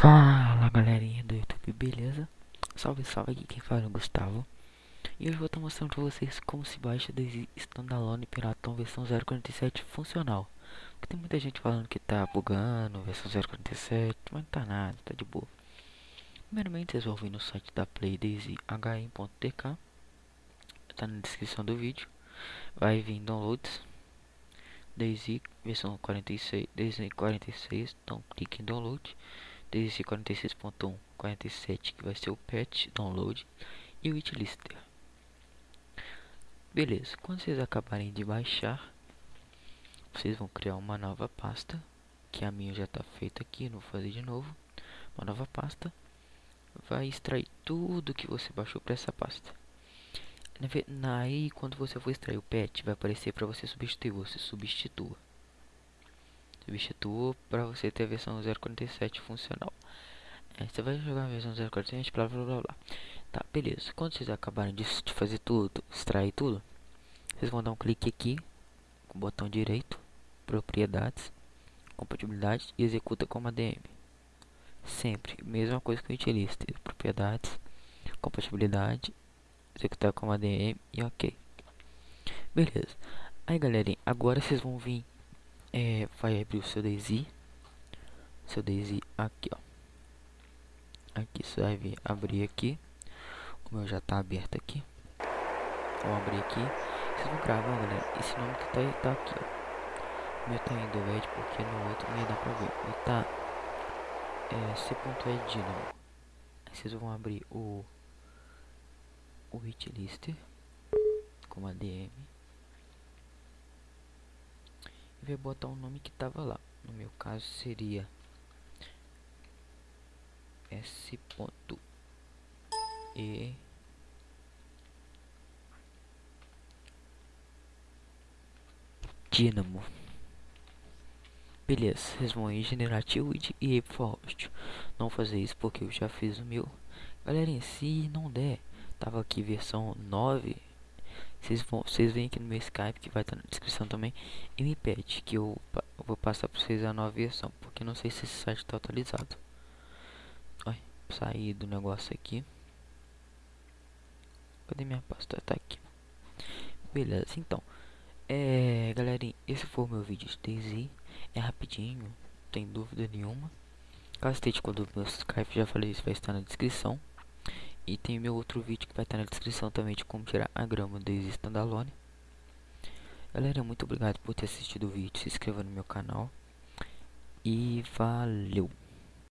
Fala galerinha do YouTube, beleza? Salve, salve, aqui quem fala é o Gustavo. E hoje vou estar mostrando pra vocês como se baixa Daisy Standalone Piratão versão 0.47 funcional. Porque tem muita gente falando que tá bugando versão 0.47, mas não tá nada, tá de boa. Primeiramente vocês vão vir no site da Play Daisy HM.tk Tá na descrição do vídeo. Vai vir downloads Daisy versão 46, Daisy 46, então clique em download desde 46.1 47 que vai ser o patch download e o itlister beleza quando vocês acabarem de baixar vocês vão criar uma nova pasta que a minha já está feita aqui não vou fazer de novo. Uma nova pasta vai extrair tudo que você baixou para essa pasta. Aí quando você for extrair o patch vai aparecer para você substituir você substitua substitua para você ter a versão 047 funcional. É, você vai jogar a versão 047, blá blá blá blá. Tá, beleza. Quando vocês acabarem de fazer tudo, extrair tudo, vocês vão dar um clique aqui, com o botão direito, propriedades, compatibilidade e executa como ADM. Sempre, mesma coisa que o utilista, propriedades, compatibilidade, executar como ADM e ok. Beleza. Aí galerinha, agora vocês vão vir é, vai abrir o seu Daisy. Seu Daisy aqui ó. Aqui você vai abrir aqui. O meu já tá aberto aqui. Vou abrir aqui. Vocês vão gravar galera esse nome que tá tá aqui ó. O meu tá em red porque no outro nem dá pra ver. Ele tá é, c.ed dynamo aí vocês vão abrir o o hit lister com ADM e vai botar o nome que tava lá. No meu caso seria S. E Dynamo. Beleza, em generativo e ir for host. Não fazer isso porque eu já fiz o meu. Galerinha, se não der, tava aqui versão 9 vocês vão, vocês vêm aqui no meu Skype que vai estar na descrição também e me pede que eu, eu vou passar para vocês a nova versão, porque não sei se esse site está atualizado. Olha, sair do negócio aqui. Cadê minha pasta? Tá aqui. Beleza, então. É, galerinha, esse foi o meu vídeo de. É rapidinho, tem dúvida nenhuma. Caso esteja com dúvida no Skype, já falei isso, vai estar na descrição. E tem meu outro vídeo que vai estar na descrição também de como tirar a grama do standalone. Galera, muito obrigado por ter assistido o vídeo. Se inscreva no meu canal. E valeu!